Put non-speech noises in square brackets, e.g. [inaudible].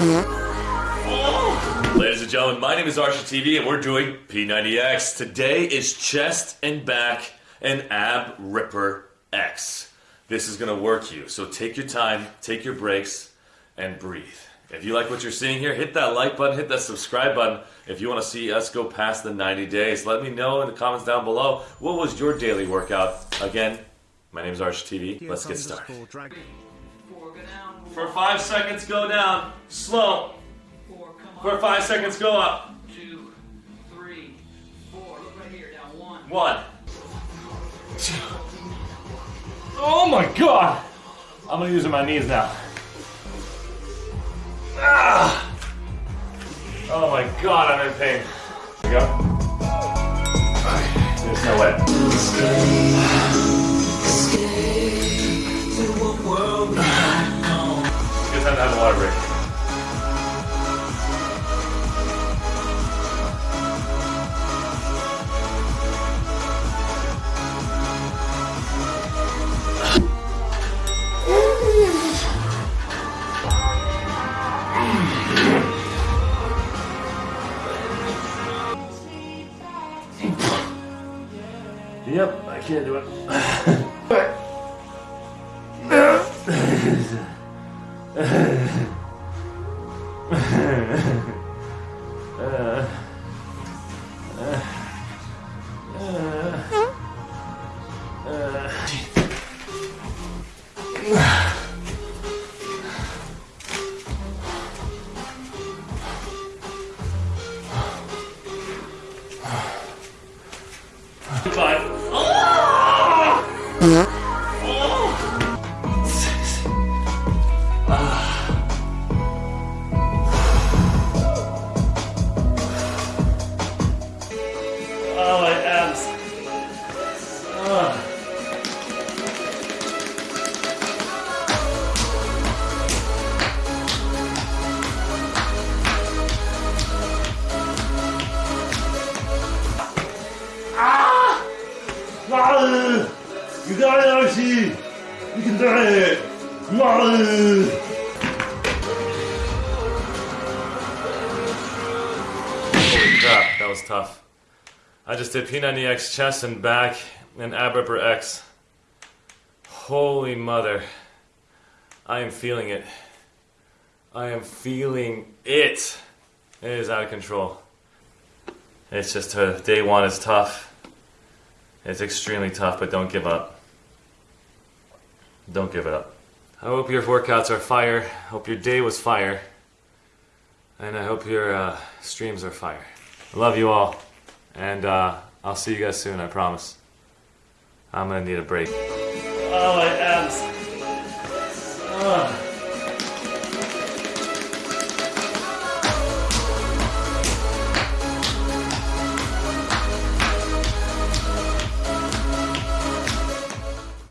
Mm-hmm. Ladies and gentlemen, my name is Arsha TV and we're doing P90X. Today is chest and back and ab ripper X. This is gonna work you, so take your time, take your breaks, and breathe. If you like what you're seeing here, hit that like button, hit that subscribe button. If you wanna see us go past the 90 days, let me know in the comments down below what was your daily workout. Again, my name is Arsha TV. Let's get started. Four, go down. For five seconds, go down. Slow. Four, For five seconds, go up. Two, three, four. Look right here. Down one. One. Oh my god! I'm gonna use my knees now. Ah! Oh my god, I'm in pain. Here we go. There's no way. Good time to have a water break. Yep, I can't do it. [laughs] [laughs] [laughs] Five. [laughs] Oh, Ah! You got it, Archie! You can do it! Holy crap, that was tough. I just did P90X chest and back and ab ripper X. Holy mother. I am feeling it. I am feeling it. It is out of control. It's just uh, day one is tough. It's extremely tough, but don't give up. Don't give it up. I hope your workouts are fire. Hope your day was fire. And I hope your uh, streams are fire. I love you all. And uh, I'll see you guys soon, I promise. I'm gonna need a break. Oh, my abs.